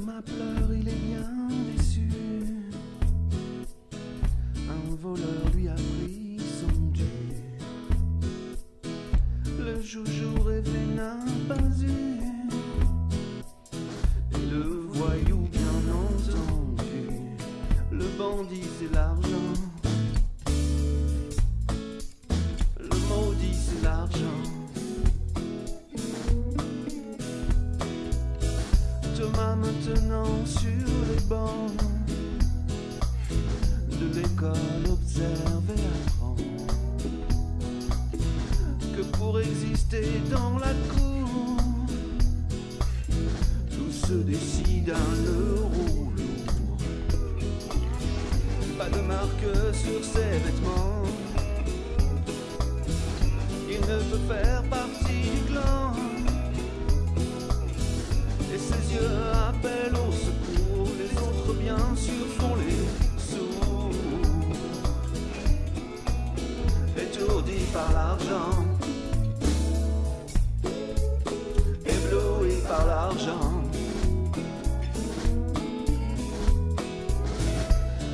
Thomas pleure, il est bien déçu. Un voleur lui a pris son dû. Le joujou rêvé n'a pas eu. Et le voyou, bien entendu. Le bandit, c'est l'argent. Sur les bancs de l'école observe et apprend que pour exister dans la cour, tout se décide à l'euro lourd. Pas de marque sur ses vêtements, il ne peut faire partie par l'argent, ébloui par l'argent.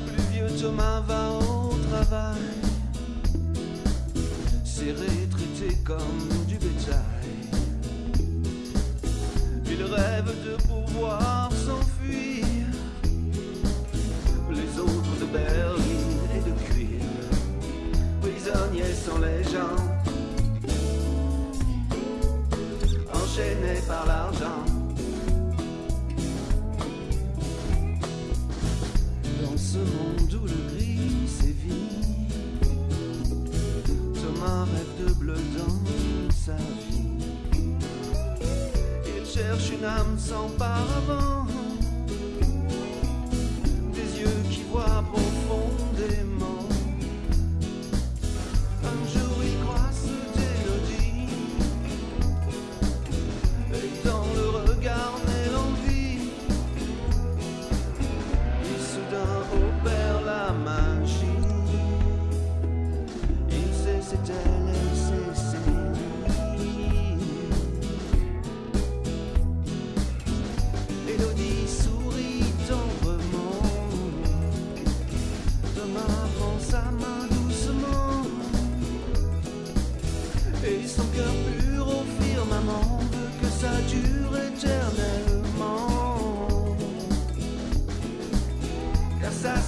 Plus vieux Thomas va au travail, serré, traité comme du bétail. Il rêve de pouvoir les gens, enchaînés par l'argent. Dans ce monde où le gris sévit, Thomas rêve de bleu dans sa vie. Il cherche une âme sans paravent,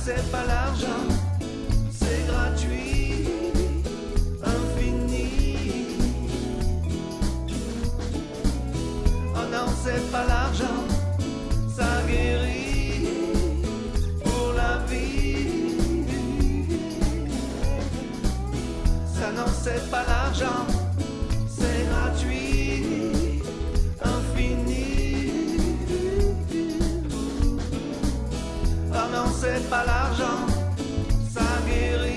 c'est pas l'argent, c'est gratuit, infini. Oh non, c'est pas l'argent, c'est pas l'argent, ça guérit.